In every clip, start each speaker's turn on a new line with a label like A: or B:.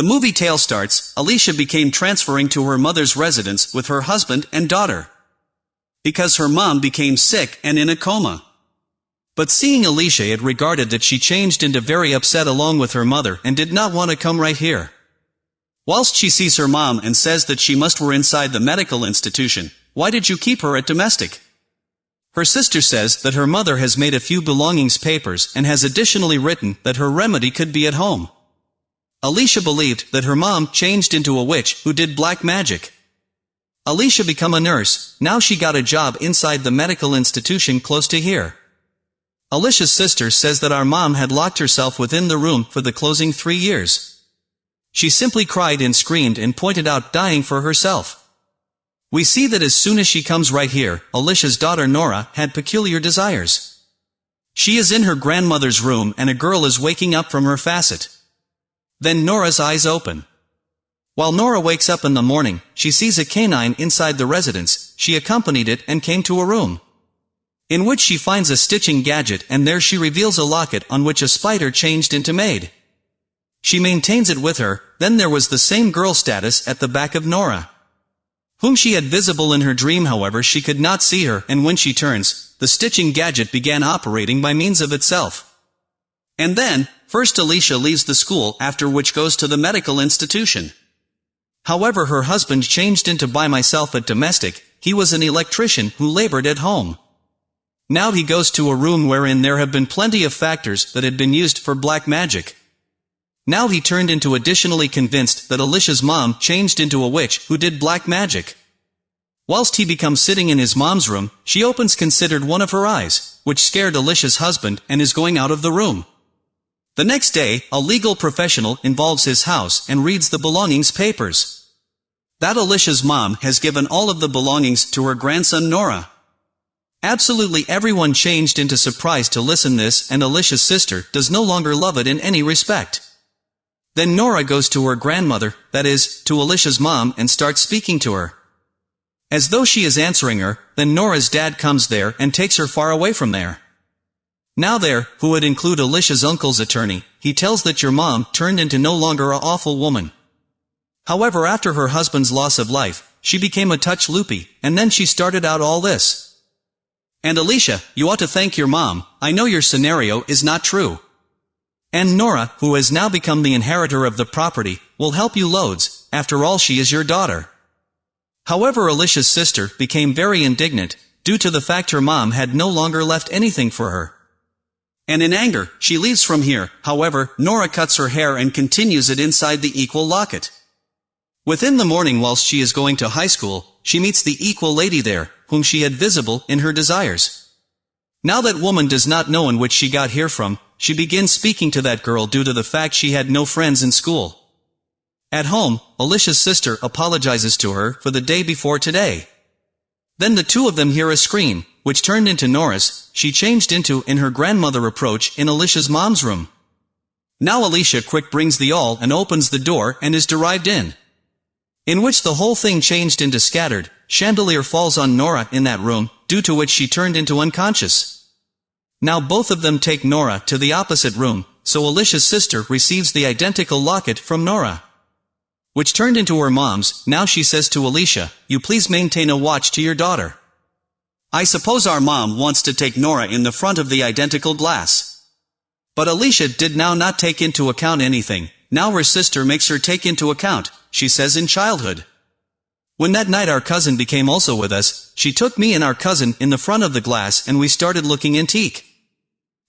A: The movie tale starts, Alicia became transferring to her mother's residence with her husband and daughter. Because her mom became sick and in a coma. But seeing Alicia it regarded that she changed into very upset along with her mother and did not want to come right here. Whilst she sees her mom and says that she must were inside the medical institution, why did you keep her at domestic? Her sister says that her mother has made a few belongings papers and has additionally written that her remedy could be at home. Alicia believed that her mom changed into a witch who did black magic. Alicia become a nurse, now she got a job inside the medical institution close to here. Alicia's sister says that our mom had locked herself within the room for the closing three years. She simply cried and screamed and pointed out dying for herself. We see that as soon as she comes right here, Alicia's daughter Nora had peculiar desires. She is in her grandmother's room and a girl is waking up from her facet. Then Nora's eyes open. While Nora wakes up in the morning, she sees a canine inside the residence, she accompanied it and came to a room. In which she finds a stitching gadget and there she reveals a locket on which a spider changed into maid. She maintains it with her, then there was the same girl status at the back of Nora. Whom she had visible in her dream however she could not see her and when she turns, the stitching gadget began operating by means of itself. And then, first Alicia leaves the school after which goes to the medical institution. However her husband changed into by myself at domestic, he was an electrician who labored at home. Now he goes to a room wherein there have been plenty of factors that had been used for black magic. Now he turned into additionally convinced that Alicia's mom changed into a witch who did black magic. Whilst he becomes sitting in his mom's room, she opens considered one of her eyes, which scared Alicia's husband and is going out of the room. The next day, a legal professional involves his house and reads the belongings papers. That Alicia's mom has given all of the belongings to her grandson Nora. Absolutely everyone changed into surprise to listen this and Alicia's sister does no longer love it in any respect. Then Nora goes to her grandmother, that is, to Alicia's mom and starts speaking to her. As though she is answering her, then Nora's dad comes there and takes her far away from there. Now there, who would include Alicia's uncle's attorney, he tells that your mom turned into no longer a awful woman. However after her husband's loss of life, she became a touch loopy, and then she started out all this. And Alicia, you ought to thank your mom, I know your scenario is not true. And Nora, who has now become the inheritor of the property, will help you loads, after all she is your daughter. However Alicia's sister became very indignant, due to the fact her mom had no longer left anything for her and in anger, she leaves from here, however, Nora cuts her hair and continues it inside the equal locket. Within the morning whilst she is going to high school, she meets the equal lady there, whom she had visible in her desires. Now that woman does not know in which she got here from, she begins speaking to that girl due to the fact she had no friends in school. At home, Alicia's sister apologizes to her for the day before today. Then the two of them hear a scream, which turned into Nora's, she changed into in her grandmother approach in Alicia's mom's room. Now Alicia quick brings the all and opens the door and is derived in. In which the whole thing changed into scattered, chandelier falls on Nora in that room, due to which she turned into unconscious. Now both of them take Nora to the opposite room, so Alicia's sister receives the identical locket from Nora. Which turned into her mom's, now she says to Alicia, you please maintain a watch to your daughter. I suppose our mom wants to take Nora in the front of the identical glass. But Alicia did now not take into account anything, now her sister makes her take into account, she says in childhood. When that night our cousin became also with us, she took me and our cousin in the front of the glass and we started looking antique.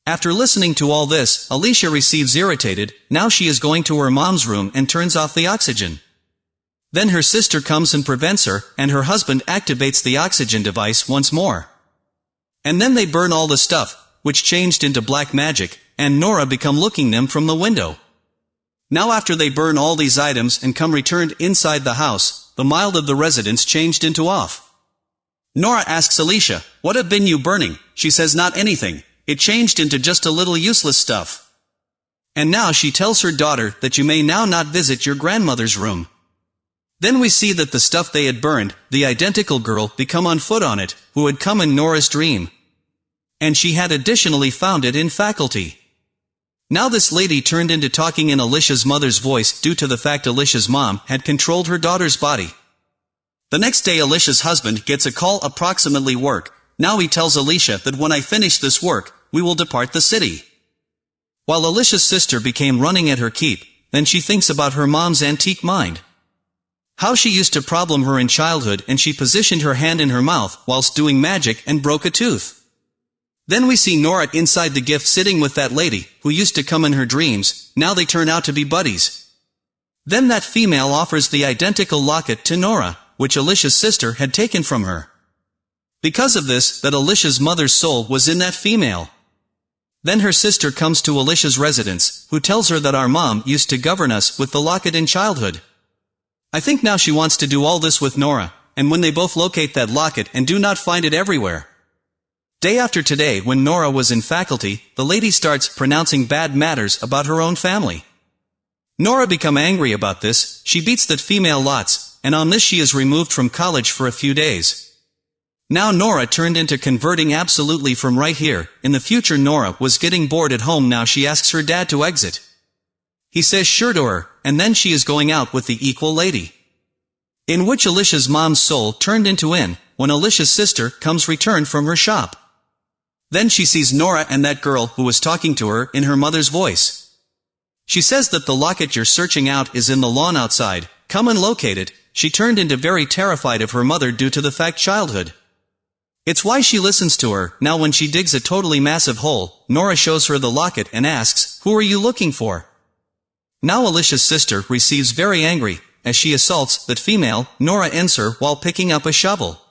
A: After listening to all this, Alicia receives irritated, now she is going to her mom's room and turns off the oxygen. Then her sister comes and prevents her, and her husband activates the oxygen device once more. And then they burn all the stuff, which changed into black magic, and Nora become looking them from the window. Now after they burn all these items and come returned inside the house, the mild of the residents changed into off. Nora asks Alicia, what have been you burning? She says not anything, it changed into just a little useless stuff. And now she tells her daughter that you may now not visit your grandmother's room. Then we see that the stuff they had burned, the identical girl, become on foot on it, who had come in Nora's dream. And she had additionally found it in faculty. Now this lady turned into talking in Alicia's mother's voice due to the fact Alicia's mom had controlled her daughter's body. The next day Alicia's husband gets a call approximately work, now he tells Alicia that when I finish this work, we will depart the city. While Alicia's sister became running at her keep, then she thinks about her mom's antique mind. How she used to problem her in childhood and she positioned her hand in her mouth whilst doing magic and broke a tooth. Then we see Nora inside the gift sitting with that lady, who used to come in her dreams, now they turn out to be buddies. Then that female offers the identical locket to Nora, which Alicia's sister had taken from her. Because of this, that Alicia's mother's soul was in that female. Then her sister comes to Alicia's residence, who tells her that our mom used to govern us with the locket in childhood. I think now she wants to do all this with Nora, and when they both locate that locket and do not find it everywhere, Day after today when Nora was in faculty, the lady starts pronouncing bad matters about her own family. Nora become angry about this, she beats that female lots, and on this she is removed from college for a few days. Now Nora turned into converting absolutely from right here, in the future Nora was getting bored at home now she asks her dad to exit. He says sure to her, and then she is going out with the equal lady. In which Alicia's mom's soul turned into in, when Alicia's sister comes returned from her shop. Then she sees Nora and that girl who was talking to her in her mother's voice. She says that the locket you're searching out is in the lawn outside, come and locate it, she turned into very terrified of her mother due to the fact childhood. It's why she listens to her, now when she digs a totally massive hole, Nora shows her the locket and asks, who are you looking for? Now Alicia's sister receives very angry, as she assaults that female, Nora ends her while picking up a shovel.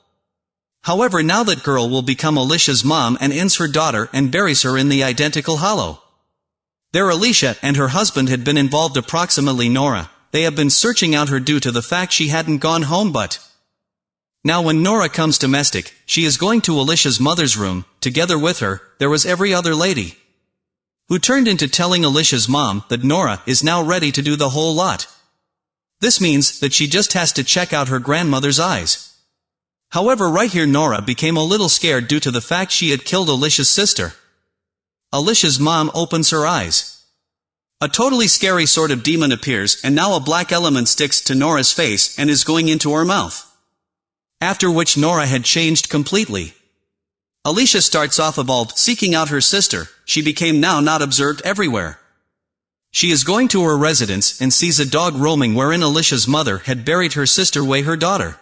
A: However now that girl will become Alicia's mom and ends her daughter and buries her in the identical hollow. There Alicia and her husband had been involved approximately Nora, they have been searching out her due to the fact she hadn't gone home but. Now when Nora comes domestic, she is going to Alicia's mother's room, together with her, there was every other lady. Who turned into telling Alicia's mom that Nora is now ready to do the whole lot. This means that she just has to check out her grandmother's eyes. However right here Nora became a little scared due to the fact she had killed Alicia's sister. Alicia's mom opens her eyes. A totally scary sort of demon appears and now a black element sticks to Nora's face and is going into her mouth. After which Nora had changed completely. Alicia starts off evolved, seeking out her sister, she became now not observed everywhere. She is going to her residence and sees a dog roaming wherein Alicia's mother had buried her sister way her daughter.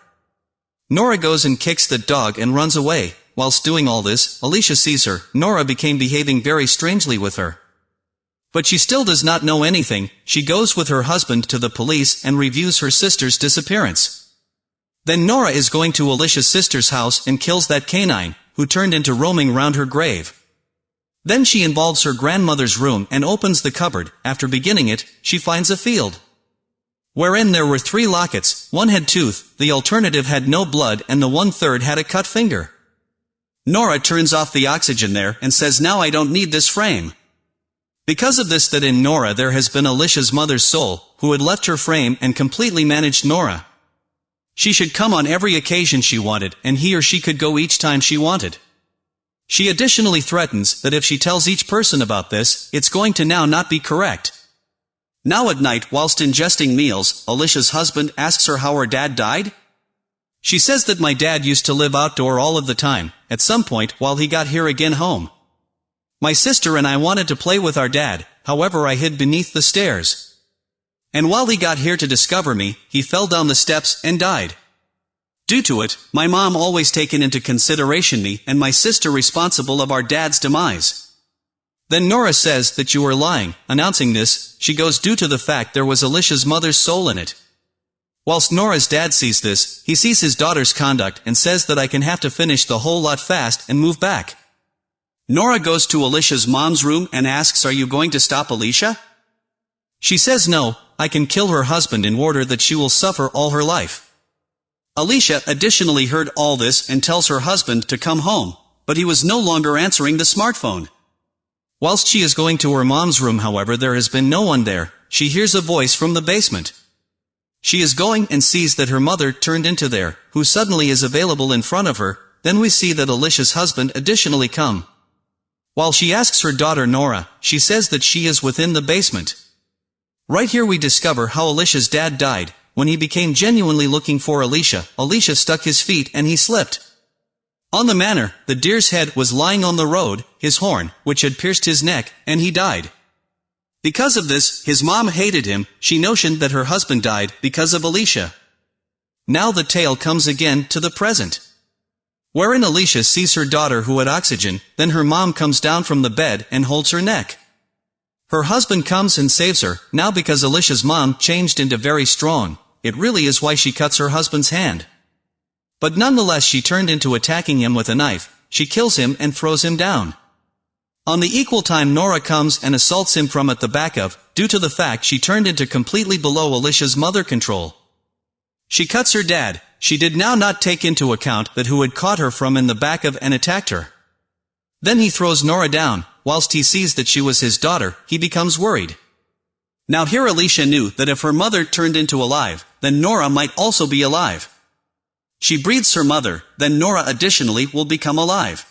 A: Nora goes and kicks the dog and runs away. Whilst doing all this, Alicia sees her. Nora became behaving very strangely with her. But she still does not know anything, she goes with her husband to the police and reviews her sister's disappearance. Then Nora is going to Alicia's sister's house and kills that canine, who turned into roaming round her grave. Then she involves her grandmother's room and opens the cupboard, after beginning it, she finds a field wherein there were three lockets, one had tooth, the alternative had no blood and the one-third had a cut finger. Nora turns off the oxygen there and says now I don't need this frame. Because of this that in Nora there has been Alicia's mother's soul, who had left her frame and completely managed Nora. She should come on every occasion she wanted, and he or she could go each time she wanted. She additionally threatens that if she tells each person about this, it's going to now not be correct. Now at night, whilst ingesting meals, Alicia's husband asks her how her dad died? She says that my dad used to live outdoor all of the time, at some point while he got here again home. My sister and I wanted to play with our dad, however I hid beneath the stairs. And while he got here to discover me, he fell down the steps and died. Due to it, my mom always taken into consideration me and my sister responsible of our dad's demise. Then Nora says that you are lying, announcing this, she goes due to the fact there was Alicia's mother's soul in it. Whilst Nora's dad sees this, he sees his daughter's conduct and says that I can have to finish the whole lot fast and move back. Nora goes to Alicia's mom's room and asks are you going to stop Alicia? She says no, I can kill her husband in order that she will suffer all her life. Alicia additionally heard all this and tells her husband to come home, but he was no longer answering the smartphone. Whilst she is going to her mom's room however there has been no one there, she hears a voice from the basement. She is going and sees that her mother turned into there, who suddenly is available in front of her, then we see that Alicia's husband additionally come. While she asks her daughter Nora, she says that she is within the basement. Right here we discover how Alicia's dad died. When he became genuinely looking for Alicia, Alicia stuck his feet and he slipped. On the manor, the deer's head was lying on the road, his horn, which had pierced his neck, and he died. Because of this, his mom hated him, she notioned that her husband died because of Alicia. Now the tale comes again to the present. Wherein Alicia sees her daughter who had oxygen, then her mom comes down from the bed and holds her neck. Her husband comes and saves her, now because Alicia's mom changed into very strong, it really is why she cuts her husband's hand. But nonetheless she turned into attacking him with a knife, she kills him and throws him down. On the equal time Nora comes and assaults him from at the back of, due to the fact she turned into completely below Alicia's mother control. She cuts her dad, she did now not take into account that who had caught her from in the back of and attacked her. Then he throws Nora down, whilst he sees that she was his daughter, he becomes worried. Now here Alicia knew that if her mother turned into alive, then Nora might also be alive. She breathes her mother, then Nora additionally will become alive.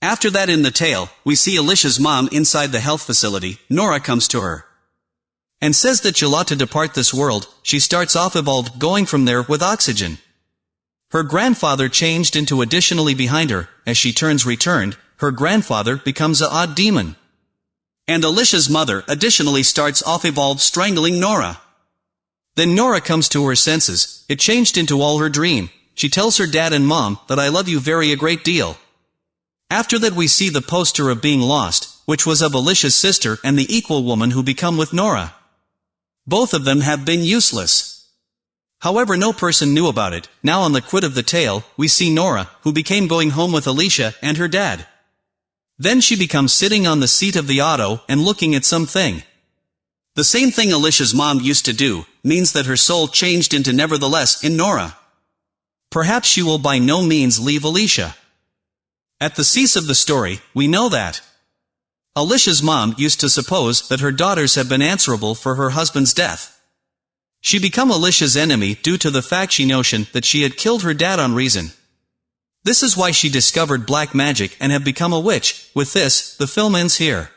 A: After that in the tale, we see Alicia's mom inside the health facility, Nora comes to her. And says that she'll ought to depart this world, she starts off evolved going from there with oxygen. Her grandfather changed into additionally behind her, as she turns returned, her grandfather becomes a odd demon. And Alicia's mother additionally starts off evolved strangling Nora. Then Nora comes to her senses, it changed into all her dream. She tells her dad and mom that I love you very a great deal. After that we see the poster of being lost, which was of Alicia's sister and the equal woman who become with Nora. Both of them have been useless. However no person knew about it, now on the quid of the tale, we see Nora, who became going home with Alicia and her dad. Then she becomes sitting on the seat of the auto and looking at something. The same thing Alicia's mom used to do, means that her soul changed into nevertheless in Nora. Perhaps she will by no means leave Alicia. At the cease of the story, we know that Alicia's mom used to suppose that her daughters had been answerable for her husband's death. She become Alicia's enemy due to the fact she notion that she had killed her dad on reason. This is why she discovered black magic and have become a witch. With this, the film ends here.